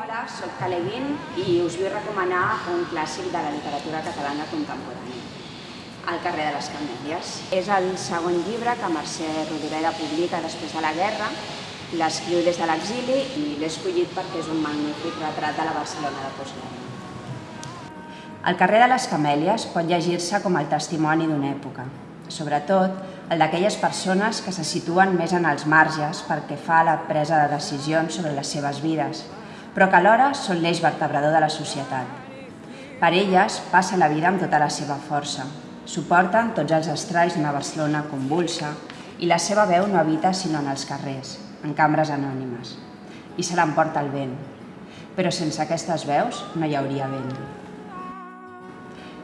Hola, sóc Caleguin i us vull recomanar un clàssic de la literatura catalana contemporània, El carrer de les Camèlies. És el segon llibre que Mercè Rodoreda publica després de la guerra, l'escriu des de l'exili i l'he escollit perquè és un magnífic retrat de la Barcelona de postguerra. El carrer de les Camèlies pot llegir-se com el testimoni d'una època, sobretot el d'aquelles persones que se situen més en els marges perquè fa la presa de decisions sobre les seves vides, però que alhora són l'eix vertebrador de la societat. Per elles passa la vida amb tota la seva força, suporten tots els estralls d'una Barcelona convulsa i la seva veu no habita sinó en els carrers, en cambres anònimes, i se l'emporta el vent. Però sense aquestes veus no hi hauria vent.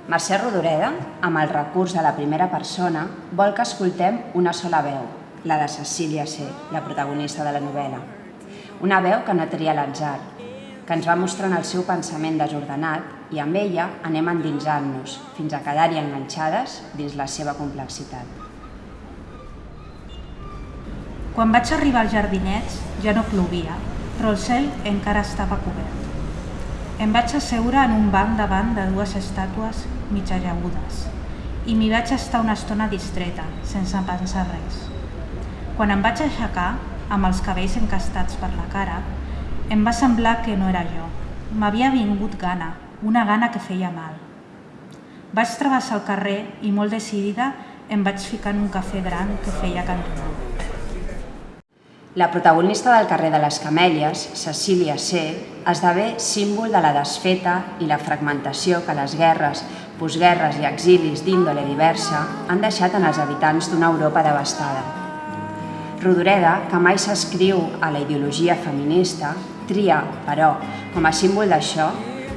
Mercè Rodoreda, amb el recurs de la primera persona, vol que escoltem una sola veu, la de Cecília C., la protagonista de la novel·la. Una veu que no tria l'atzar, que ens va mostrant el seu pensament desordenat i amb ella anem endinsant-nos fins a quedar-hi enganxades dins la seva complexitat. Quan vaig arribar als jardinets ja no plovia, però el cel encara estava cobert. Em vaig asseure en un banc davant de dues estàtues mig ajagudes i m'hi vaig estar una estona distreta, sense pensar res. Quan em vaig aixecar, amb els cabells encastats per la cara, em va semblar que no era jo. M'havia vingut gana, una gana que feia mal. Vaig travessar el carrer i molt decidida em vaig ficar en un cafè gran que feia cantonada. La protagonista del carrer de les Camèlies, Cecília C., esdevé símbol de la desfeta i la fragmentació que les guerres, postguerres i exilis d'índole diversa han deixat en els habitants d'una Europa devastada. Rodoreda, que mai s'escriu a la ideologia feminista, tria, però, com a símbol d'això,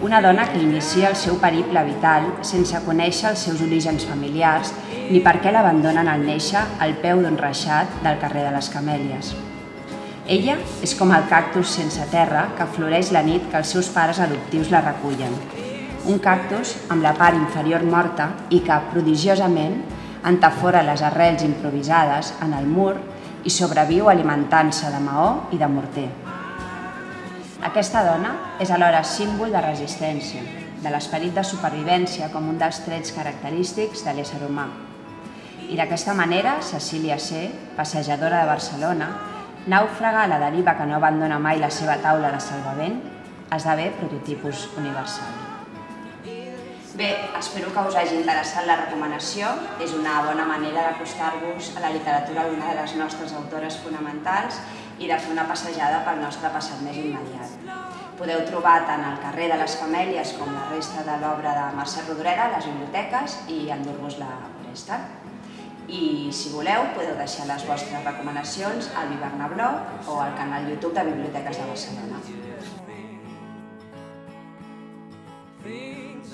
una dona que inicia el seu periple vital sense conèixer els seus orígens familiars ni per què l'abandonen al néixer al peu d'un reixat del carrer de les Camèlies. Ella és com el cactus sense terra que floreix la nit que els seus pares adoptius la recullen. Un cactus amb la part inferior morta i que, prodigiosament, entafora les arrels improvisades en el mur i sobreviu alimentant-se de maó i de morter. Aquesta dona és alhora símbol de resistència, de l'esperit de supervivència com un dels trets característics de l'ésser humà. I d'aquesta manera, Cecília C., passejadora de Barcelona, nàufraga la deriva que no abandona mai la seva taula de salvament, esdevé prototipus universal. Bé, espero que us hagi interessat la recomanació. És una bona manera d'acostar-vos a la literatura d'una de les nostres autores fonamentals i de fer una passejada pel nostre passat més immediat. Podeu trobar tant al carrer de les Camèlies com la resta de l'obra de Mercè Rodoreda a les biblioteques i endur-vos-la a préstec. I si voleu, podeu deixar les vostres recomanacions al Viverna Blog o al canal YouTube de Biblioteques de Barcelona. Things